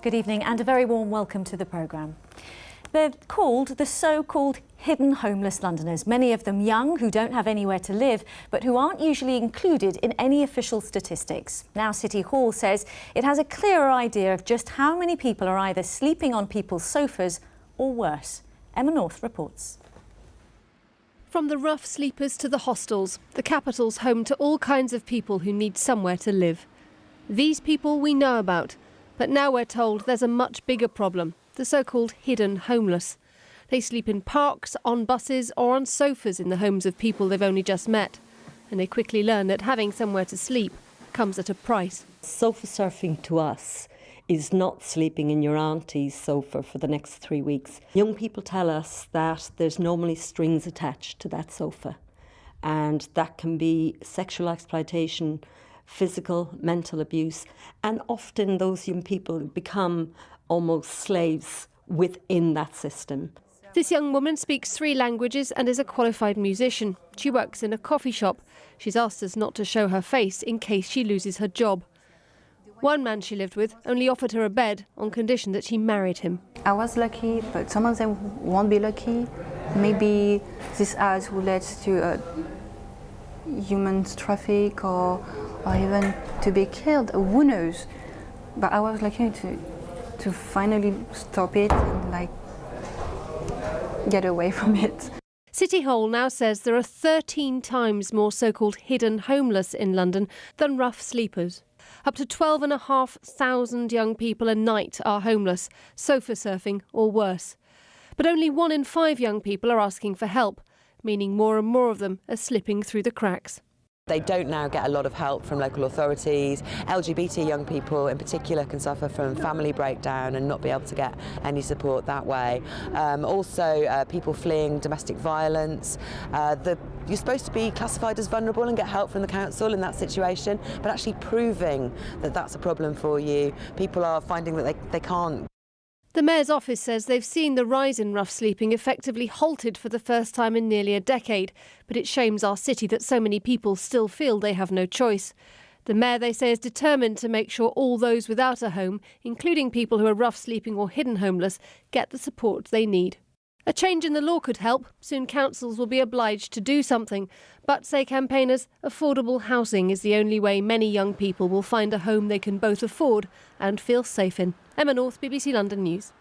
Good evening and a very warm welcome to the programme. They're called the so-called hidden homeless Londoners, many of them young who don't have anywhere to live but who aren't usually included in any official statistics. Now City Hall says it has a clearer idea of just how many people are either sleeping on people's sofas or worse. Emma North reports. From the rough sleepers to the hostels, the capital's home to all kinds of people who need somewhere to live. These people we know about, but now we're told there's a much bigger problem the so called hidden homeless. They sleep in parks, on buses, or on sofas in the homes of people they've only just met. And they quickly learn that having somewhere to sleep comes at a price. Sofa surfing to us is not sleeping in your auntie's sofa for the next three weeks. Young people tell us that there's normally strings attached to that sofa, and that can be sexual exploitation, physical, mental abuse, and often those young people become almost slaves within that system. This young woman speaks three languages and is a qualified musician. She works in a coffee shop. She's asked us not to show her face in case she loses her job. One man she lived with only offered her a bed on condition that she married him. I was lucky, but some of them won't be lucky. Maybe this ads will lead to a human traffic or, or even to be killed. Who knows? But I was lucky to, to finally stop it and like get away from it. City Hall now says there are 13 times more so-called hidden homeless in London than rough sleepers. Up to 12,500 young people a night are homeless, sofa surfing or worse. But only one in five young people are asking for help, meaning more and more of them are slipping through the cracks. They don't now get a lot of help from local authorities. LGBT young people in particular can suffer from family breakdown and not be able to get any support that way. Um, also, uh, people fleeing domestic violence. Uh, the, you're supposed to be classified as vulnerable and get help from the council in that situation, but actually proving that that's a problem for you, people are finding that they, they can't the Mayor's office says they've seen the rise in rough sleeping effectively halted for the first time in nearly a decade, but it shames our city that so many people still feel they have no choice. The Mayor, they say, is determined to make sure all those without a home, including people who are rough sleeping or hidden homeless, get the support they need. A change in the law could help. Soon councils will be obliged to do something. But, say campaigners, affordable housing is the only way many young people will find a home they can both afford and feel safe in. Emma North, BBC London News.